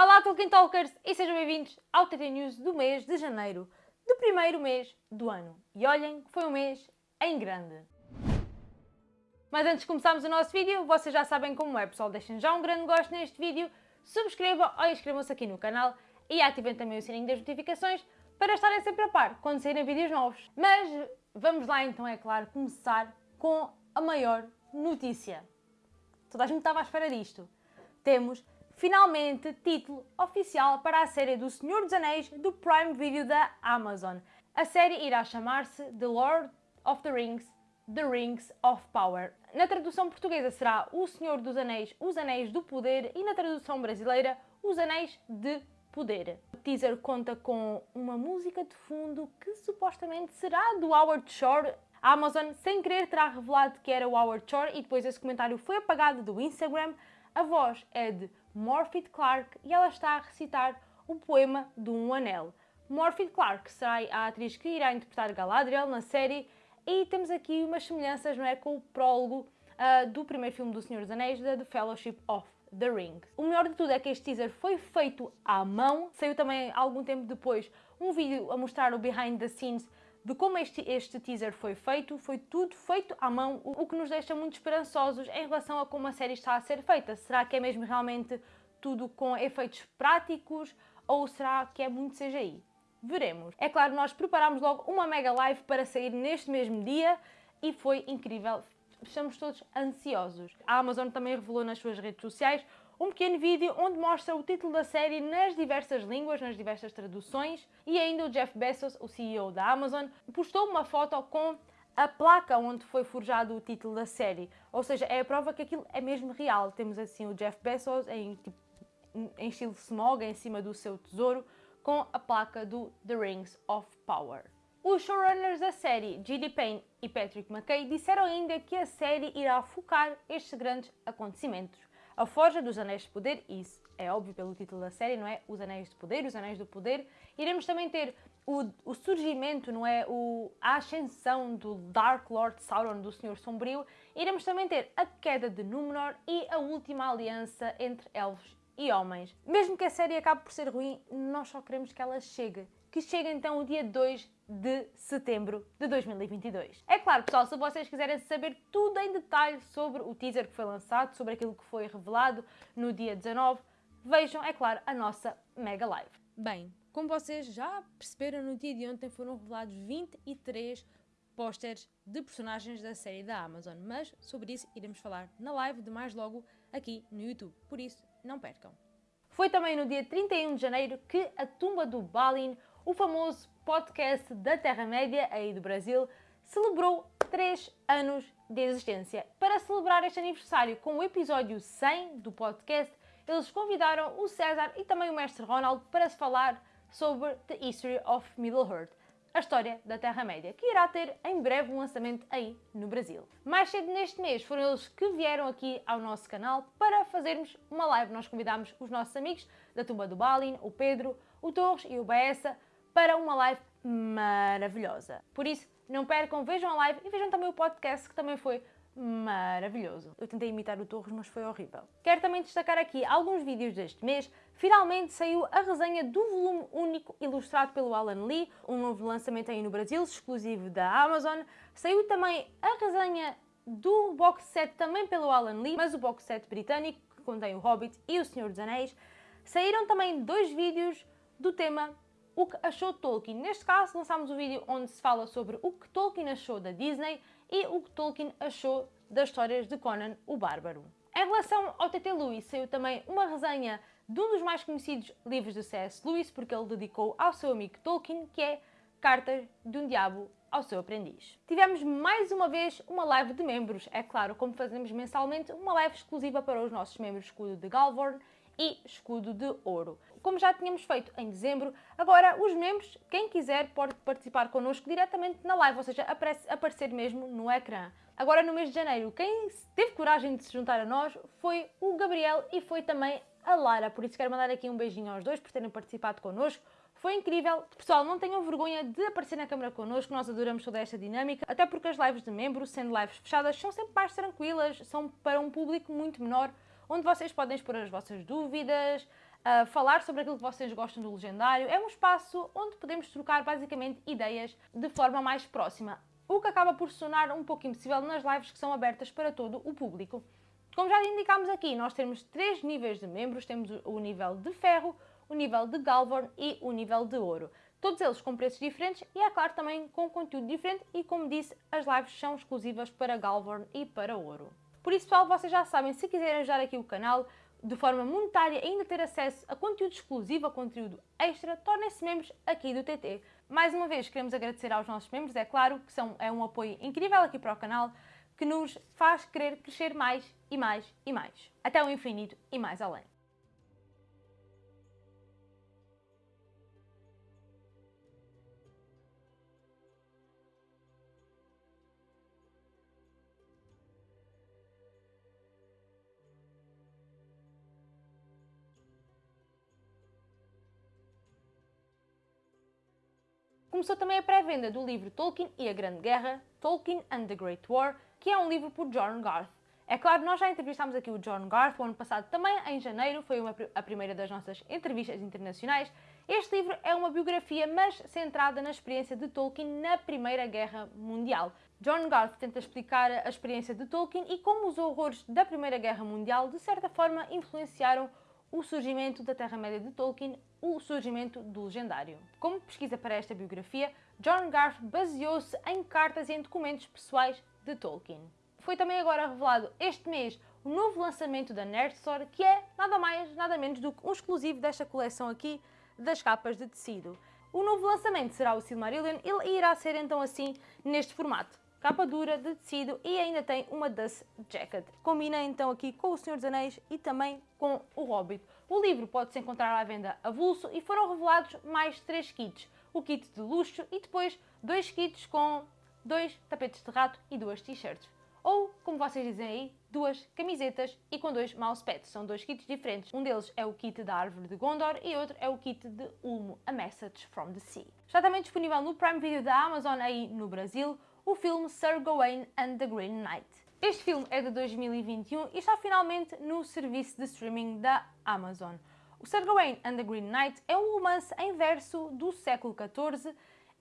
Olá Tolkien Talkers e sejam bem-vindos ao TT News do mês de janeiro, do primeiro mês do ano. E olhem foi um mês em grande. Mas antes de começarmos o nosso vídeo, vocês já sabem como é, pessoal, deixem já um grande gosto neste vídeo, subscrevam ou inscrevam-se aqui no canal e ativem também o sininho das notificações para estarem sempre a par quando saírem vídeos novos. Mas vamos lá então, é claro, começar com a maior notícia. Toda a gente estava à espera disto. Temos finalmente título oficial para a série do Senhor dos Anéis do Prime Video da Amazon. A série irá chamar-se The Lord of the Rings, The Rings of Power. Na tradução portuguesa será O Senhor dos Anéis, Os Anéis do Poder e na tradução brasileira Os Anéis de Poder. O teaser conta com uma música de fundo que supostamente será do Howard Shore. A Amazon, sem querer, terá revelado que era o Howard Shore e depois esse comentário foi apagado do Instagram. A voz é de Morphy Clark e ela está a recitar o poema do Um Anel. Morphy Clark será a atriz que irá interpretar Galadriel na série e temos aqui umas semelhanças não é, com o prólogo uh, do primeiro filme do Senhor dos Anéis, da The Fellowship of The Ring. O melhor de tudo é que este teaser foi feito à mão, saiu também algum tempo depois um vídeo a mostrar o behind the scenes de como este, este teaser foi feito, foi tudo feito à mão, o, que nos deixa muito esperançosos em relação a como a série está a ser feita. Será que é mesmo realmente tudo com efeitos práticos ou será que é muito CGI? Veremos. É claro, nós preparámos logo uma mega live para sair neste mesmo dia e foi incrível. Estamos todos ansiosos. A Amazon também revelou nas suas redes sociais um pequeno vídeo onde mostra o título da série nas diversas línguas, nas diversas traduções e ainda o Jeff Bezos, o CEO da Amazon, postou uma foto com a placa onde foi forjado o título da série. Ou seja, é a prova que aquilo é mesmo real. Temos assim o Jeff Bezos em, tipo, em estilo smog em cima do seu tesouro com a placa do The Rings of Power. Os showrunners da série, G.D. Payne e Patrick McKay, disseram ainda que a série irá focar estes grandes acontecimentos. A Forja dos Anéis de Poder, isso é óbvio pelo título da série, não é? Os Anéis de Poder, os Anéis do Poder. Iremos também ter o, o surgimento, não é? O, a ascensão do Dark Lord Sauron, do Senhor Sombrio. Iremos também ter a queda de Númenor e a última aliança entre elfos e homens. Mesmo que a série acabe por ser ruim, nós só queremos que ela chegue. Que chegue então o dia 2 de setembro de 2022. É claro, pessoal, se vocês quiserem saber tudo em detalhe sobre o teaser que foi lançado, sobre aquilo que foi revelado no dia 19, vejam, é claro, a nossa mega live. Bem, como vocês já perceberam, no dia de ontem foram revelados 23 pósteres de personagens da série da Amazon, mas sobre isso iremos falar na live de mais logo aqui no YouTube, por isso não percam. Foi também no dia 31 de janeiro que a tumba do Balin, o famoso podcast da Terra-média, aí do Brasil, celebrou 3 anos de existência. Para celebrar este aniversário com o episódio 100 do podcast, eles convidaram o César e também o Mestre Ronald para se falar sobre The History of Middle-earth, a história da Terra-média, que irá ter em breve um lançamento aí no Brasil. Mais cedo neste mês foram eles que vieram aqui ao nosso canal para fazermos uma live. Nós convidámos os nossos amigos da Tumba do Balin, o Pedro, o Torres e o Baessa, para uma live maravilhosa. Por isso, não percam, vejam a live e vejam também o podcast que também foi maravilhoso. Eu tentei imitar o Torres, mas foi horrível. Quero também destacar aqui alguns vídeos deste mês. Finalmente saiu a resenha do volume único ilustrado pelo Alan Lee, um novo lançamento aí no Brasil, exclusivo da Amazon. Saiu também a resenha do box set também pelo Alan Lee, mas o box set britânico, que contém o Hobbit e o Senhor dos Anéis. Saíram também dois vídeos do tema o que achou Tolkien. Neste caso, lançámos um vídeo onde se fala sobre o que Tolkien achou da Disney e o que Tolkien achou das histórias de Conan o Bárbaro. Em relação ao T.T. Lewis, saiu também uma resenha de um dos mais conhecidos livros de C.S. Lewis, porque ele dedicou ao seu amigo Tolkien, que é Cartas de um Diabo ao seu aprendiz. Tivemos mais uma vez uma live de membros, é claro, como fazemos mensalmente, uma live exclusiva para os nossos membros escudo de Galvorn e escudo de ouro. Como já tínhamos feito em dezembro, agora os membros, quem quiser, pode participar connosco diretamente na live, ou seja, aparecer mesmo no ecrã. Agora no mês de janeiro, quem teve coragem de se juntar a nós foi o Gabriel e foi também a Lara, por isso quero mandar aqui um beijinho aos dois por terem participado connosco. Foi incrível. Pessoal, não tenham vergonha de aparecer na câmera connosco, nós adoramos toda esta dinâmica, até porque as lives de membro, sendo lives fechadas, são sempre mais tranquilas, são para um público muito menor, onde vocês podem expor as vossas dúvidas, falar sobre aquilo que vocês gostam do legendário. É um espaço onde podemos trocar basicamente ideias de forma mais próxima, o que acaba por sonar um pouco impossível nas lives que são abertas para todo o público. Como já indicámos aqui, nós temos três níveis de membros, temos o nível de ferro, o nível de Galvorn e o nível de ouro. Todos eles com preços diferentes e, é claro, também com conteúdo diferente e, como disse, as lives são exclusivas para Galvorn e para ouro. Por isso, pessoal, vocês já sabem, se quiserem ajudar aqui o canal, de forma monetária ainda ter acesso a conteúdo exclusivo, a conteúdo extra, tornem-se membros aqui do TT. Mais uma vez, queremos agradecer aos nossos membros, é claro que são, é um apoio incrível aqui para o canal, que nos faz querer crescer mais e mais e mais, até o infinito e mais além. Começou também a pré-venda do livro Tolkien e a Grande Guerra, Tolkien and the Great War, que é um livro por John Garth. É claro, nós já entrevistámos aqui o John Garth o ano passado, também em janeiro, foi uma, a primeira das nossas entrevistas internacionais. Este livro é uma biografia, mas centrada na experiência de Tolkien na Primeira Guerra Mundial. John Garth tenta explicar a experiência de Tolkien e como os horrores da Primeira Guerra Mundial, de certa forma, influenciaram o surgimento da Terra-média de Tolkien, o surgimento do legendário. Como pesquisa para esta biografia, John Garth baseou-se em cartas e em documentos pessoais de Tolkien. Foi também agora revelado este mês o novo lançamento da Nerd Store, que é nada mais, nada menos do que um exclusivo desta coleção aqui das capas de tecido. O novo lançamento será o Silmarillion e irá ser então assim neste formato capa dura de tecido e ainda tem uma Dust Jacket. Combina então aqui com o Senhor dos Anéis e também com o Hobbit. O livro pode-se encontrar à venda avulso e foram revelados mais três kits. O kit de luxo e depois dois kits com dois tapetes de rato e duas t-shirts. Ou, como vocês dizem aí, duas camisetas e com dois mousepads. São dois kits diferentes. Um deles é o kit da Árvore de Gondor e outro é o kit de Ulmo, A Message from the Sea. Está também disponível no Prime Video da Amazon aí no Brasil o filme Sir Gawain and the Green Knight. Este filme é de 2021 e está finalmente no serviço de streaming da Amazon. O Sir Gawain and the Green Knight é um romance em verso do século XIV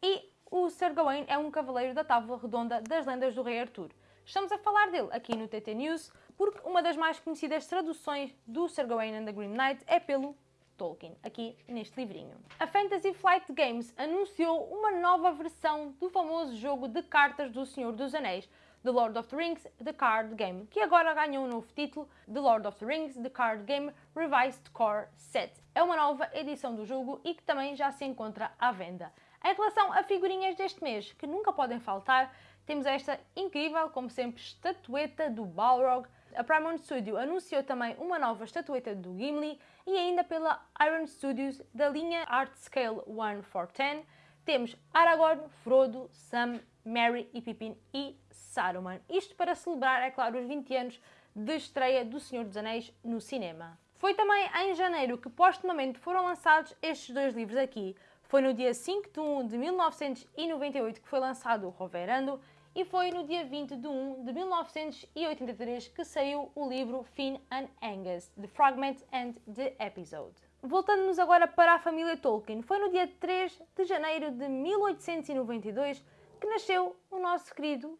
e o Sir Gawain é um cavaleiro da Távola Redonda das lendas do Rei Arthur. Estamos a falar dele aqui no TT News porque uma das mais conhecidas traduções do Sir Gawain and the Green Knight é pelo Tolkien, aqui neste livrinho. A Fantasy Flight Games anunciou uma nova versão do famoso jogo de cartas do Senhor dos Anéis, The Lord of the Rings The Card Game, que agora ganhou um novo título, The Lord of the Rings The Card Game Revised Core Set. É uma nova edição do jogo e que também já se encontra à venda. Em relação a figurinhas deste mês, que nunca podem faltar, temos esta incrível, como sempre, estatueta do Balrog, a Paramount Studio anunciou também uma nova estatueta do Gimli e ainda pela Iron Studios da linha Art Scale 1 for 10 temos Aragorn, Frodo, Sam, Merry e Pippin e Saruman. Isto para celebrar, é claro, os 20 anos de estreia do Senhor dos Anéis no cinema. Foi também em janeiro que postumamente foram lançados estes dois livros aqui. Foi no dia 5 de 1 de 1998 que foi lançado o Roverando e foi no dia 20 de 1 de 1983 que saiu o livro Finn and Angus, The Fragment and the Episode. Voltando-nos agora para a família Tolkien, foi no dia 3 de janeiro de 1892 que nasceu o nosso querido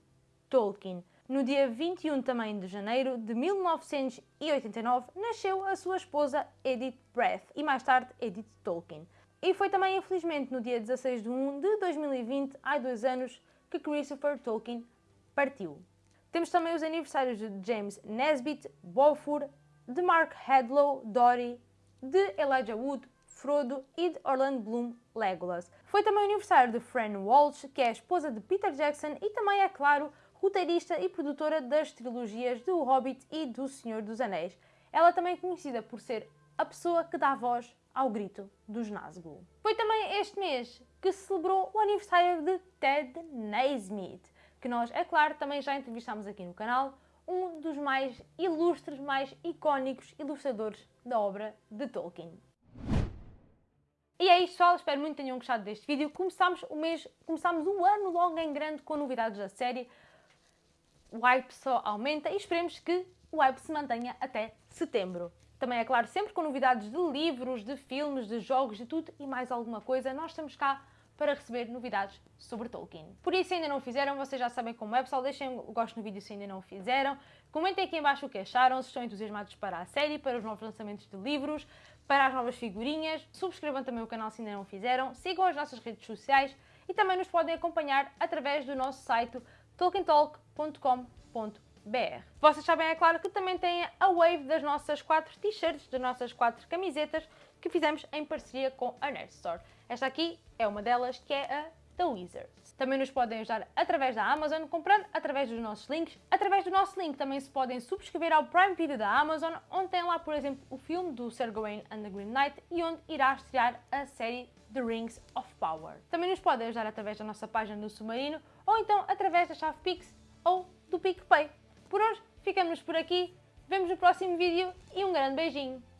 Tolkien. No dia 21 também de janeiro de 1989 nasceu a sua esposa Edith Breath e mais tarde Edith Tolkien. E foi também, infelizmente, no dia 16 de 1 de 2020, há dois anos, que Christopher Tolkien partiu. Temos também os aniversários de James Nesbitt, Beaufort, de Mark Hadlow, Dory, de Elijah Wood, Frodo e de Orlando Bloom, Legolas. Foi também o aniversário de Fran Walsh, que é a esposa de Peter Jackson e também, é claro, roteirista e produtora das trilogias do Hobbit e do Senhor dos Anéis. Ela é também conhecida por ser a pessoa que dá voz ao grito dos Nazgûl. Foi também este mês que celebrou o aniversário de Ted Naismith, que nós, é claro, também já entrevistámos aqui no canal, um dos mais ilustres, mais icónicos ilustradores da obra de Tolkien. E é isto, pessoal. Espero muito que tenham gostado deste vídeo. Começámos o mês, começámos o ano logo em grande com novidades da série. O hype só aumenta e esperemos que o hype se mantenha até setembro. também é claro, sempre com novidades de livros, de filmes, de jogos, de tudo e mais alguma coisa, nós estamos cá para receber novidades sobre Tolkien. Por isso, se ainda não o fizeram, vocês já sabem como é, pessoal, deixem o gosto no vídeo se ainda não o fizeram, comentem aqui em baixo o que acharam, se estão entusiasmados para a série, para os novos lançamentos de livros, para as novas figurinhas, subscrevam também o canal se ainda não o fizeram, sigam as nossas redes sociais e também nos podem acompanhar através do nosso site tolkientalk.com.br. Vocês sabem, é claro, que também têm a wave das nossas quatro t-shirts, das nossas quatro camisetas que fizemos em parceria com a Nerd Store. Esta aqui é uma delas, que é a The Wizards. Também nos podem ajudar através da Amazon, comprando através dos nossos links. Através do nosso link também se podem subscrever ao Prime Video da Amazon, onde tem lá, por exemplo, o filme do Sir Gawain and the Green Knight e onde irá estrear a série The Rings of Power. Também nos podem ajudar através da nossa página do Submarino ou então através da chave Pix ou do PicPay. Por hoje, ficamos por aqui, vemos no próximo vídeo e um grande beijinho!